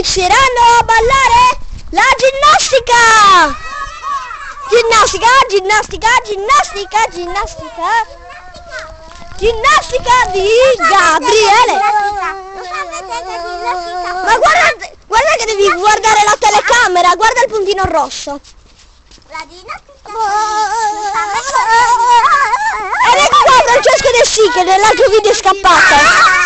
inizieranno a ballare la ginnastica! Ginnastica, ginnastica, ginnastica, ginnastica. Ginnastica di Gabriele. Ma guarda, guarda che devi guardare la telecamera, guarda il puntino rosso. La ginnastica Ed ecco qua Francesco De Sì che nell'altro video è scappato.